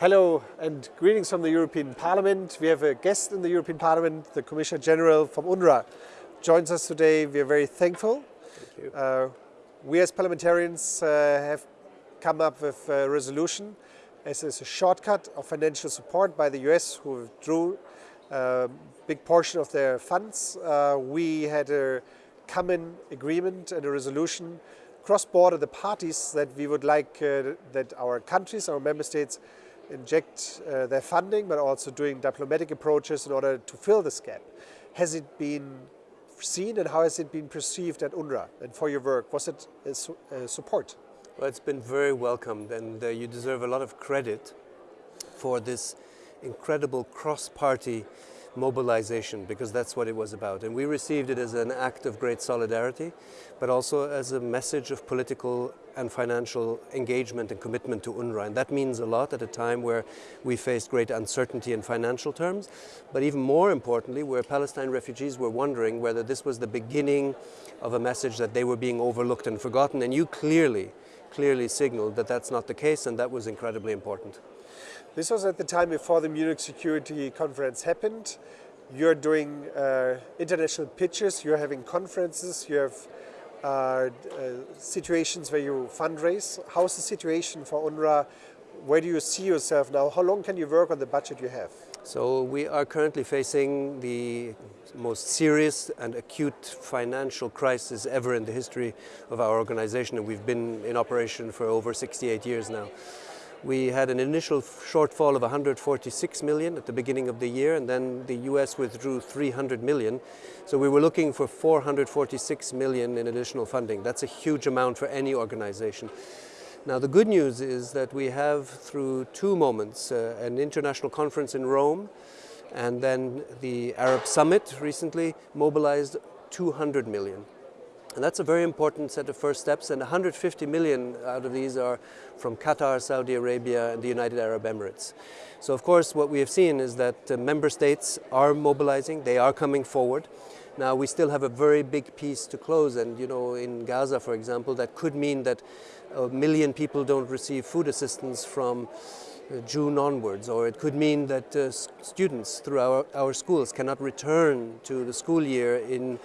Hello and greetings from the European Parliament. We have a guest in the European Parliament, the Commissioner General from UNRWA joins us today. We are very thankful. Thank uh, we as parliamentarians uh, have come up with a resolution as is a shortcut of financial support by the US who withdrew a uh, big portion of their funds. Uh, we had a common agreement and a resolution cross-border the parties that we would like uh, that our countries, our member states inject uh, their funding, but also doing diplomatic approaches in order to fill this gap. Has it been seen and how has it been perceived at UNRWA and for your work? Was it a, su support? Well, it's been very welcomed and uh, you deserve a lot of credit for this incredible cross-party mobilization because that's what it was about. And we received it as an act of great solidarity, but also as a message of political and financial engagement and commitment to UNRWA. And that means a lot at a time where we faced great uncertainty in financial terms, but even more importantly, where Palestine refugees were wondering whether this was the beginning of a message that they were being overlooked and forgotten. And you clearly, clearly signaled that that's not the case, and that was incredibly important. This was at the time before the Munich Security Conference happened. You're doing uh, international pitches, you're having conferences, you have uh, uh, situations where you fundraise. How's the situation for UNRWA? Where do you see yourself now? How long can you work on the budget you have? So we are currently facing the most serious and acute financial crisis ever in the history of our organization and we've been in operation for over 68 years now. We had an initial shortfall of 146 million at the beginning of the year and then the US withdrew 300 million. So we were looking for 446 million in additional funding. That's a huge amount for any organization. Now the good news is that we have through two moments, uh, an international conference in Rome and then the Arab Summit recently mobilized 200 million. And that's a very important set of first steps and 150 million out of these are from Qatar, Saudi Arabia and the United Arab Emirates. So of course what we have seen is that uh, member states are mobilizing, they are coming forward. Now we still have a very big piece to close and you know in Gaza for example that could mean that a million people don't receive food assistance from uh, June onwards or it could mean that uh, students through our, our schools cannot return to the school year in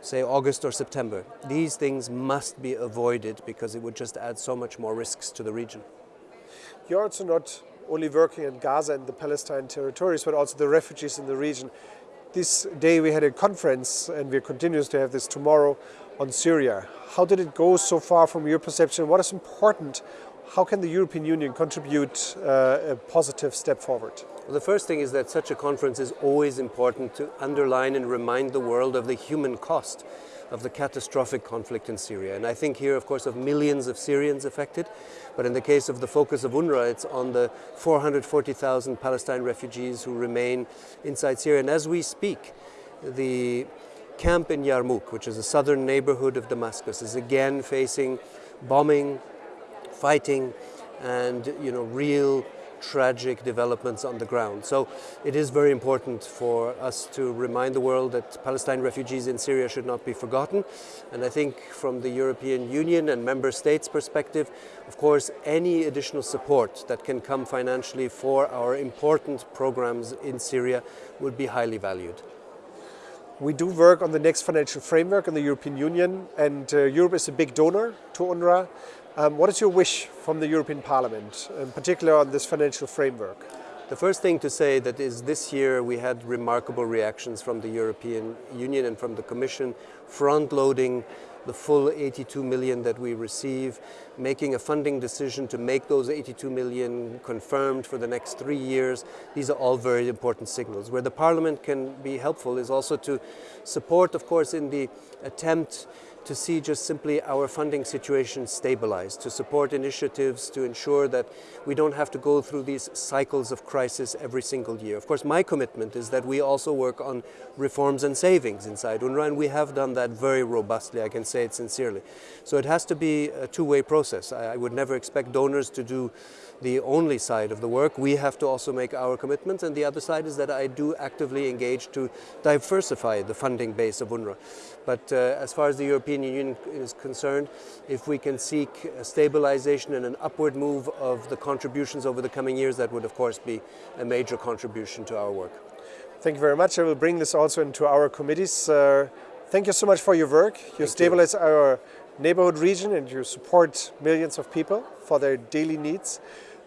say August or September. These things must be avoided because it would just add so much more risks to the region. You're also not only working in Gaza and the Palestine territories, but also the refugees in the region. This day we had a conference and we're continuing to have this tomorrow on Syria. How did it go so far from your perception? What is important? How can the European Union contribute uh, a positive step forward? Well, the first thing is that such a conference is always important to underline and remind the world of the human cost of the catastrophic conflict in Syria. And I think here, of course, of millions of Syrians affected, but in the case of the focus of UNRWA, it's on the 440,000 Palestine refugees who remain inside Syria. And as we speak, the camp in Yarmouk, which is a southern neighborhood of Damascus, is again facing bombing, fighting, and you know, real tragic developments on the ground. So it is very important for us to remind the world that Palestine refugees in Syria should not be forgotten. And I think from the European Union and member states perspective, of course, any additional support that can come financially for our important programs in Syria would be highly valued. We do work on the next financial framework in the European Union and uh, Europe is a big donor to UNRWA. Um, what is your wish from the European Parliament, in particular on this financial framework? The first thing to say that is this year we had remarkable reactions from the European Union and from the Commission, front-loading the full 82 million that we receive, making a funding decision to make those 82 million confirmed for the next three years. These are all very important signals. Where the Parliament can be helpful is also to support, of course, in the attempt to see just simply our funding situation stabilized, to support initiatives to ensure that we don't have to go through these cycles of crisis every single year. Of course, my commitment is that we also work on reforms and savings inside UNRWA, and we have done that very robustly, I can say it sincerely. So it has to be a two-way process. I, I would never expect donors to do the only side of the work. We have to also make our commitments and the other side is that I do actively engage to diversify the funding base of UNRWA. But uh, as far as the European Union is concerned, if we can seek a stabilization and an upward move of the contributions over the coming years, that would of course be a major contribution to our work. Thank you very much. I will bring this also into our committees. Uh, thank you so much for your work. You thank stabilize you. our neighborhood region and you support millions of people for their daily needs.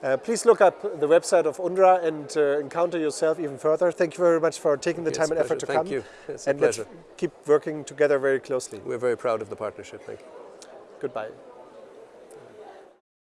Uh, please look up the website of UNRWA and uh, encounter yourself even further. Thank you very much for taking the time and effort to Thank come. you. It's and a pleasure. let's keep working together very closely. We're very proud of the partnership. Thank you. Goodbye.